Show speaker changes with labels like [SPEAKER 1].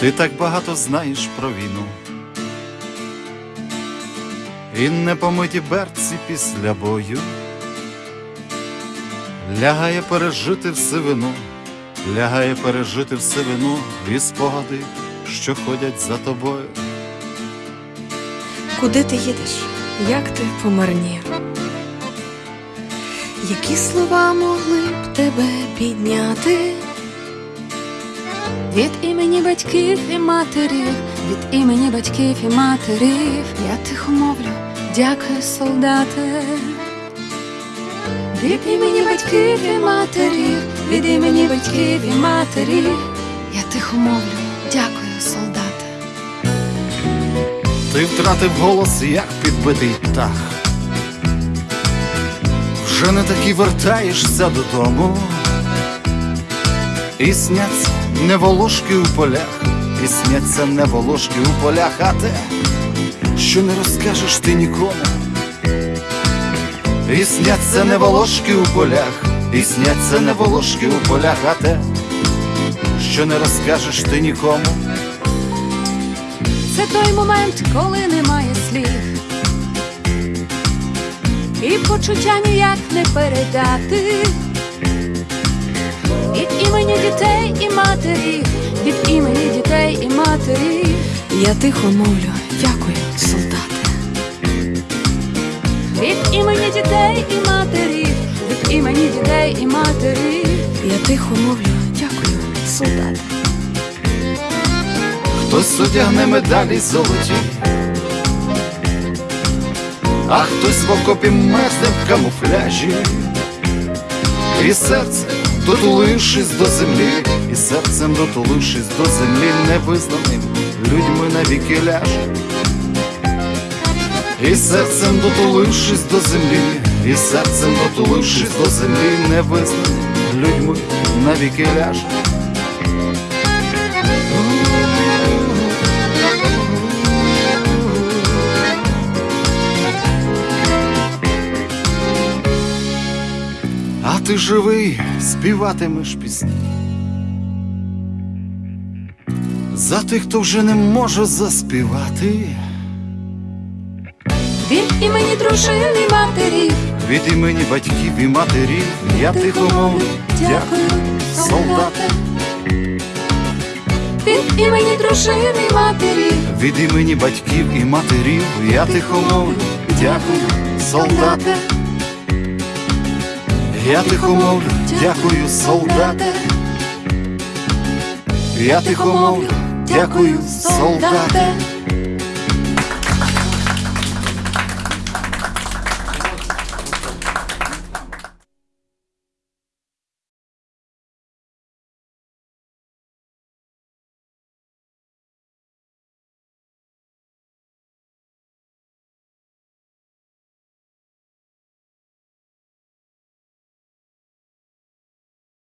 [SPEAKER 1] Ти так багато знаєш про війну. І непомиті берці після бою лягає пережити все вину, лягає пережити все вину і спогади, що ходять за тобою.
[SPEAKER 2] Куди ти їдеш? Як ти помарнів? Які слова могли б тебе підняти?
[SPEAKER 3] Від імені батьків і матерів, від імені батьків і матерів, я тихо мовлю, дякую, солдати. Від імені батьків і матерів, від імені батьків і матерів, я тихо мовлю, дякую, солдати.
[SPEAKER 1] Ти втратив голос, як підбитий птах. Вже не таки вертаєшся додому. І сняться не волошки у полях, і не волошки у полях, а те, що не розкажеш ти нікому. І не волошки у полях, і не волошки у полях, а те, що не розкажеш ти нікому.
[SPEAKER 3] Це той момент, коли немає слів. І почуття ніяк не передати. Дітей і матерів, від імені дітей і матерів,
[SPEAKER 2] Я тихо мовлю, дякую, солдати.
[SPEAKER 3] від імені дітей і матерів, від імені дітей і матерів,
[SPEAKER 2] Я тихо мовлю, дякую, солдати.
[SPEAKER 1] Хтось одягне медалі золоті, а хтось в окопі мерзне в камуфляжі, і серце, дотулившись до землі, і серцем дотулившись до землі, невизнаним людьми навіки ляж. І серцем дотулившись до землі, і серцем дотулившись до землі, невизнаним людьми навіки ляже. Ти живий, співатимеш пісні. За тих, хто вже не може заспівати,
[SPEAKER 3] від імені дружин і матерів,
[SPEAKER 1] від імені батьків і матерів я тихо мовлю, дякую, солдати,
[SPEAKER 3] від імені дружин і матерів,
[SPEAKER 1] від імені батьків і матерів я тихо мовлю, дякую, солдати, я тихо мовлю, дякую, солдати, я тихо мовлю, дякую, солдати.